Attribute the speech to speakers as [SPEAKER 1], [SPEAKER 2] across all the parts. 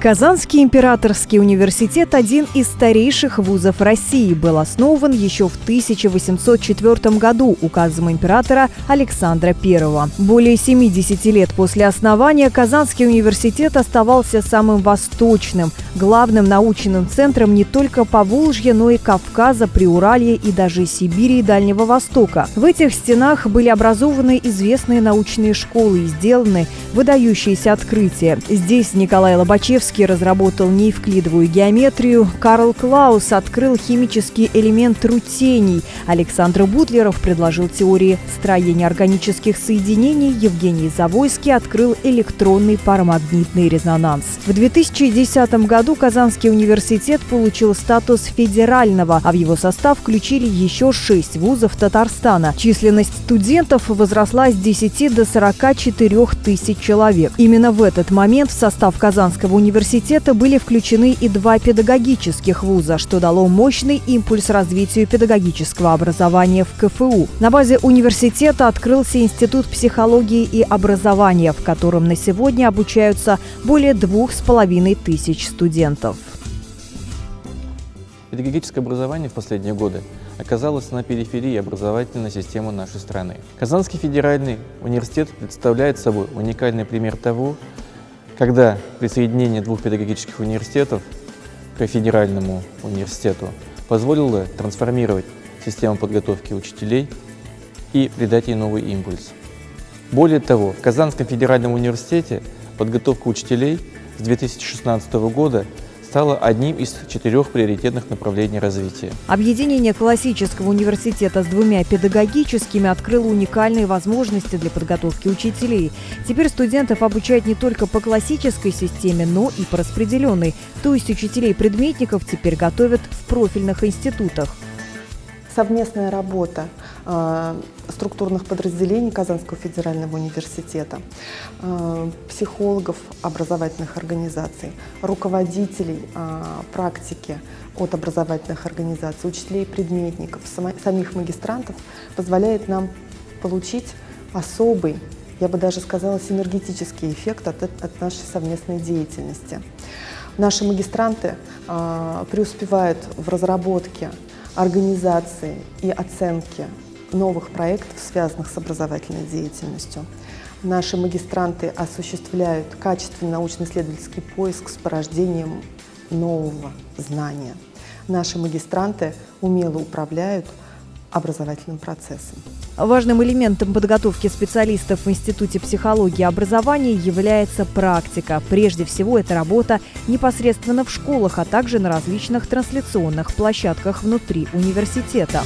[SPEAKER 1] Казанский императорский университет – один из старейших вузов России. Был основан еще в 1804 году указом императора Александра I. Более 70 лет после основания Казанский университет оставался самым восточным, главным научным центром не только Поволжья, но и Кавказа, Приуралья и даже Сибири и Дальнего Востока. В этих стенах были образованы известные научные школы и сделаны выдающиеся открытия. Здесь Николай Лобачевский Чайковский разработал неевклидовую геометрию, Карл Клаус открыл химический элемент рутений, Александр Бутлеров предложил теории строения органических соединений, Евгений Завойский открыл электронный парамагнитный резонанс. В 2010 году Казанский университет получил статус федерального, а в его состав включили еще шесть вузов Татарстана. Численность студентов возросла с 10 до 44 тысяч человек. Именно в этот момент в состав Казанского университета университета были включены и два педагогических вуза, что дало мощный импульс развитию педагогического образования в КФУ. На базе университета открылся Институт психологии и образования, в котором на сегодня обучаются более двух с половиной тысяч студентов.
[SPEAKER 2] Педагогическое образование в последние годы оказалось на периферии образовательной системы нашей страны. Казанский федеральный университет представляет собой уникальный пример того, когда присоединение двух педагогических университетов к федеральному университету позволило трансформировать систему подготовки учителей и придать ей новый импульс. Более того, в Казанском федеральном университете подготовка учителей с 2016 года стало одним из четырех приоритетных направлений развития.
[SPEAKER 1] Объединение классического университета с двумя педагогическими открыло уникальные возможности для подготовки учителей. Теперь студентов обучают не только по классической системе, но и по распределенной. То есть учителей-предметников теперь готовят в профильных институтах.
[SPEAKER 3] Совместная работа структурных подразделений Казанского федерального университета, э, психологов образовательных организаций, руководителей э, практики от образовательных организаций, учителей предметников, самих магистрантов позволяет нам получить особый, я бы даже сказала, синергетический эффект от, от нашей совместной деятельности. Наши магистранты э, преуспевают в разработке организации и оценки новых проектов, связанных с образовательной деятельностью. Наши магистранты осуществляют качественный научно-исследовательский поиск с порождением нового знания. Наши магистранты умело управляют образовательным процессом.
[SPEAKER 1] Важным элементом подготовки специалистов в Институте психологии и образования является практика. Прежде всего, это работа непосредственно в школах, а также на различных трансляционных площадках внутри университета.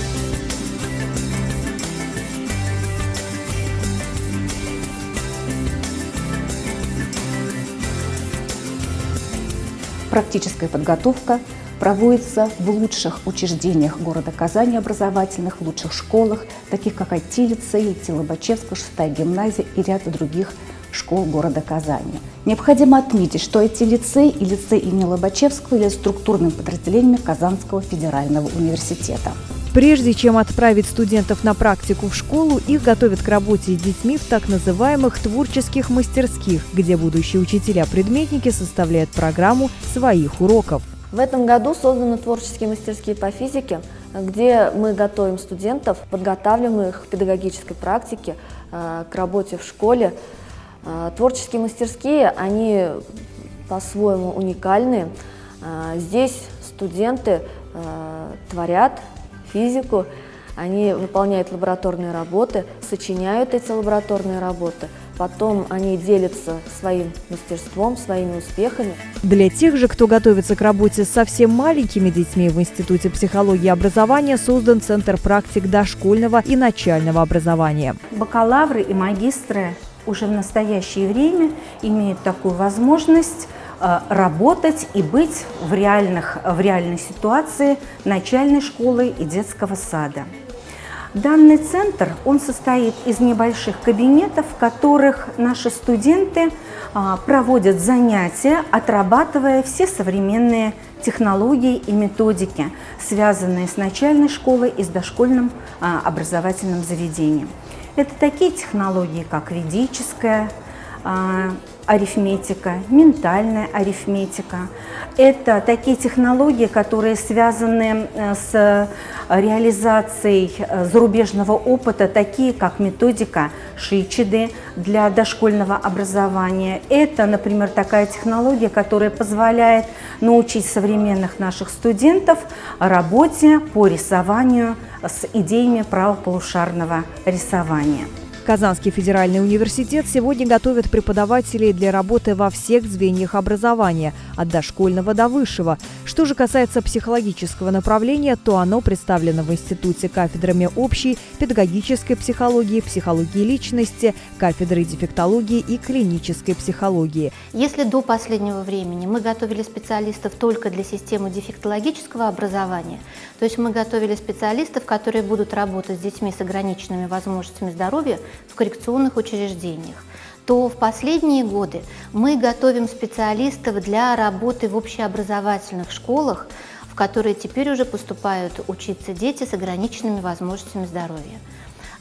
[SPEAKER 4] Практическая подготовка проводится в лучших учреждениях города Казани образовательных, в лучших школах, таких как IT-лицей, Лобачевская, шестая гимназия и ряд других школ города Казани. Необходимо отметить, что эти лицей и лицей имени Лобачевского являются структурными подразделениями Казанского федерального университета.
[SPEAKER 1] Прежде чем отправить студентов на практику в школу, их готовят к работе с детьми в так называемых творческих мастерских, где будущие учителя-предметники составляют программу своих уроков.
[SPEAKER 5] В этом году созданы творческие мастерские по физике, где мы готовим студентов, подготавливаем их к педагогической практике, э, к работе в школе. Э, творческие мастерские, они по-своему уникальны. Э, здесь студенты творят физику, они выполняют лабораторные работы, сочиняют эти лабораторные работы – Потом они делятся своим мастерством, своими успехами.
[SPEAKER 1] Для тех же, кто готовится к работе с совсем маленькими детьми в Институте психологии и образования, создан Центр практик дошкольного и начального образования.
[SPEAKER 6] Бакалавры и магистры уже в настоящее время имеют такую возможность работать и быть в, реальных, в реальной ситуации начальной школы и детского сада. Данный центр, он состоит из небольших кабинетов, в которых наши студенты а, проводят занятия, отрабатывая все современные технологии и методики, связанные с начальной школой и с дошкольным а, образовательным заведением. Это такие технологии, как ведическая, арифметика, ментальная арифметика. Это такие технологии, которые связаны э, с реализацией э, зарубежного опыта, такие как методика Шичиды для дошкольного образования. Это, например, такая технология, которая позволяет научить современных наших студентов работе по рисованию с идеями правополушарного рисования.
[SPEAKER 1] Казанский федеральный университет сегодня готовит преподавателей для работы во всех звеньях образования, от дошкольного до высшего. Что же касается психологического направления, то оно представлено в институте кафедрами общей, педагогической психологии, психологии личности, кафедрой дефектологии и клинической психологии.
[SPEAKER 7] Если до последнего времени мы готовили специалистов только для системы дефектологического образования, то есть мы готовили специалистов, которые будут работать с детьми с ограниченными возможностями здоровья, в коррекционных учреждениях, то в последние годы мы готовим специалистов для работы в общеобразовательных школах, в которые теперь уже поступают учиться дети с ограниченными возможностями здоровья.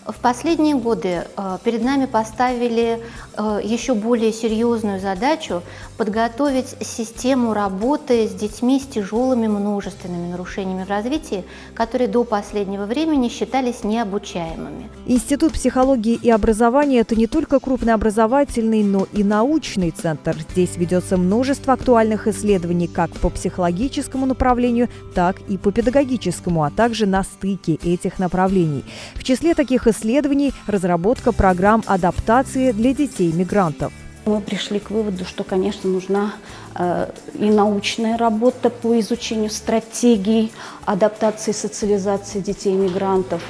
[SPEAKER 7] В последние годы э, перед нами поставили э, еще более серьезную задачу подготовить систему работы с детьми с тяжелыми множественными нарушениями в развитии, которые до последнего времени считались необучаемыми.
[SPEAKER 1] Институт психологии и образования – это не только крупный образовательный, но и научный центр. Здесь ведется множество актуальных исследований как по психологическому направлению, так и по педагогическому, а также на стыке этих направлений. В числе таких исследований разработка программ адаптации для детей-мигрантов.
[SPEAKER 4] Мы пришли к выводу, что, конечно, нужна э, и научная работа по изучению стратегий адаптации и социализации детей-мигрантов,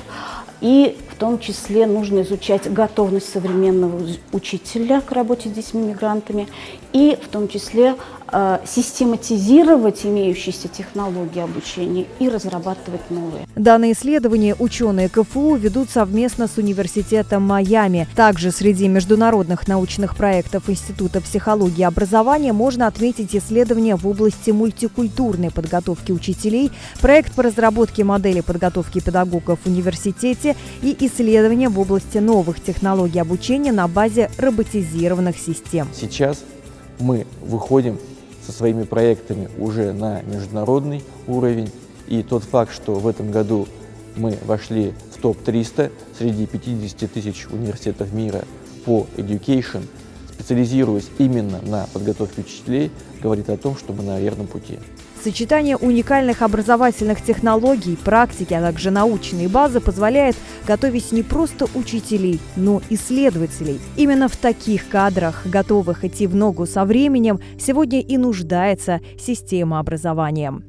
[SPEAKER 4] и том числе нужно изучать готовность современного учителя к работе с детьми-мигрантами, и в том числе Э, систематизировать имеющиеся технологии обучения и разрабатывать новые.
[SPEAKER 1] Данные исследования ученые КФУ ведут совместно с Университетом Майами. Также среди международных научных проектов Института психологии и образования можно отметить исследования в области мультикультурной подготовки учителей, проект по разработке модели подготовки педагогов в университете и исследования в области новых технологий обучения на базе роботизированных систем.
[SPEAKER 2] Сейчас мы выходим со своими проектами уже на международный уровень. И тот факт, что в этом году мы вошли в топ-300 среди 50 тысяч университетов мира по education, специализируясь именно на подготовке учителей, говорит о том, что мы на верном пути.
[SPEAKER 1] Сочетание уникальных образовательных технологий, практики, а также научной базы позволяет готовить не просто учителей, но и исследователей. Именно в таких кадрах, готовых идти в ногу со временем, сегодня и нуждается система образования.